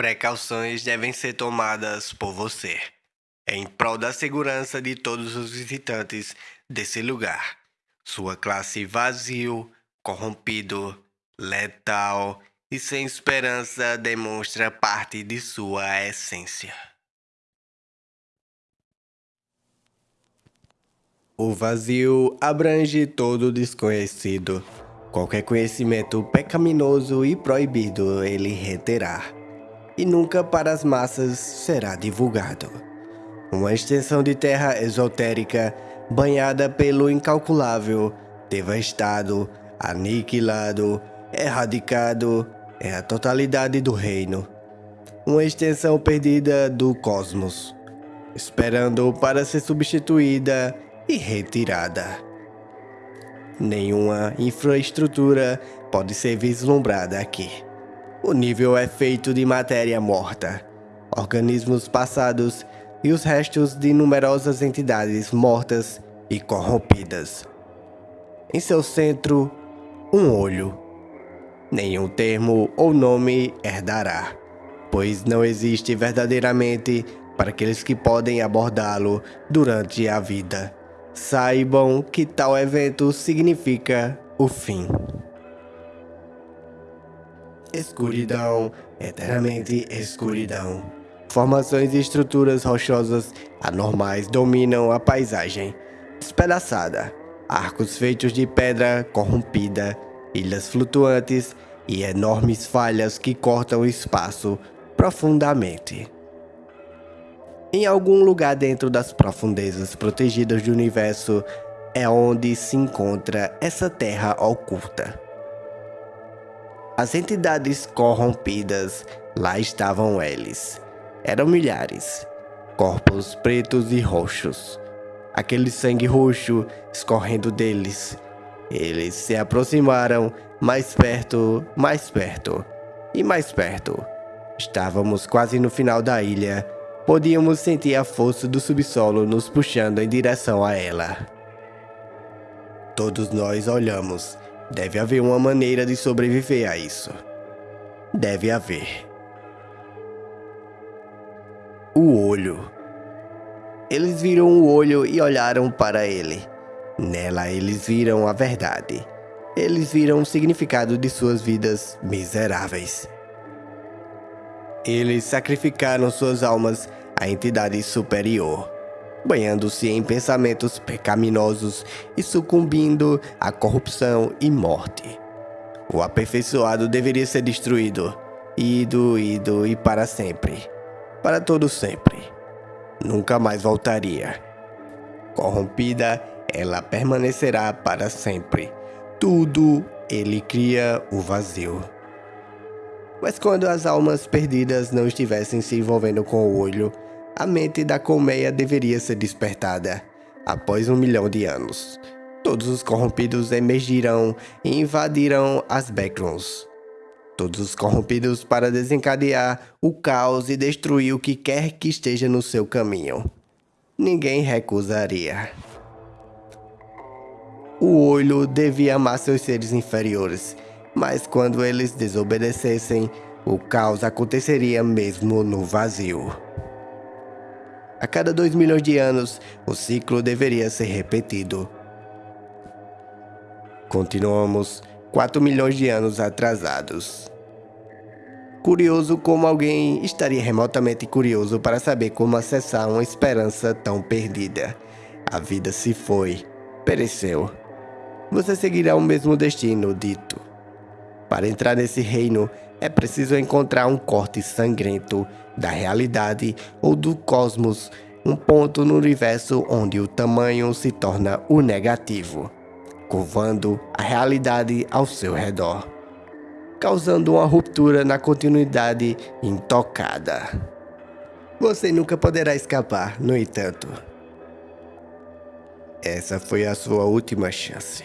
Precauções devem ser tomadas por você, em prol da segurança de todos os visitantes desse lugar. Sua classe vazio, corrompido, letal e sem esperança demonstra parte de sua essência. O vazio abrange todo o desconhecido. Qualquer conhecimento pecaminoso e proibido ele reterá, e nunca para as massas será divulgado. Uma extensão de terra esotérica banhada pelo incalculável, devastado, aniquilado, erradicado, é a totalidade do reino. Uma extensão perdida do cosmos, esperando para ser substituída e retirada. Nenhuma infraestrutura pode ser vislumbrada aqui. O nível é feito de matéria morta, organismos passados e os restos de numerosas entidades mortas e corrompidas. Em seu centro, um olho. Nenhum termo ou nome herdará, pois não existe verdadeiramente para aqueles que podem abordá-lo durante a vida. Saibam que tal evento significa o fim. Escuridão, eternamente escuridão. Formações e estruturas rochosas anormais dominam a paisagem. Despedaçada, arcos feitos de pedra corrompida, ilhas flutuantes e enormes falhas que cortam o espaço profundamente. Em algum lugar dentro das profundezas protegidas do universo é onde se encontra essa terra oculta. As entidades corrompidas, lá estavam eles. Eram milhares, corpos pretos e roxos. Aquele sangue roxo escorrendo deles. Eles se aproximaram mais perto, mais perto e mais perto. Estávamos quase no final da ilha Podíamos sentir a força do subsolo nos puxando em direção a ela. Todos nós olhamos. Deve haver uma maneira de sobreviver a isso. Deve haver. O olho. Eles viram o olho e olharam para ele. Nela eles viram a verdade. Eles viram o significado de suas vidas miseráveis. Eles sacrificaram suas almas a entidade superior, banhando-se em pensamentos pecaminosos e sucumbindo à corrupção e morte. O aperfeiçoado deveria ser destruído, ido, ido e para sempre, para todo sempre. Nunca mais voltaria. Corrompida, ela permanecerá para sempre. Tudo ele cria o vazio. Mas quando as almas perdidas não estivessem se envolvendo com o olho, a mente da colmeia deveria ser despertada. Após um milhão de anos, todos os corrompidos emergirão e invadirão as backrooms. Todos os corrompidos para desencadear o caos e destruir o que quer que esteja no seu caminho. Ninguém recusaria. O olho devia amar seus seres inferiores, mas quando eles desobedecessem, o caos aconteceria mesmo no vazio. A cada 2 milhões de anos, o ciclo deveria ser repetido. Continuamos 4 milhões de anos atrasados. Curioso como alguém estaria remotamente curioso para saber como acessar uma esperança tão perdida. A vida se foi, pereceu. Você seguirá o mesmo destino dito. Para entrar nesse reino, é preciso encontrar um corte sangrento da realidade ou do cosmos, um ponto no universo onde o tamanho se torna o negativo, curvando a realidade ao seu redor, causando uma ruptura na continuidade intocada. Você nunca poderá escapar, no entanto. Essa foi a sua última chance.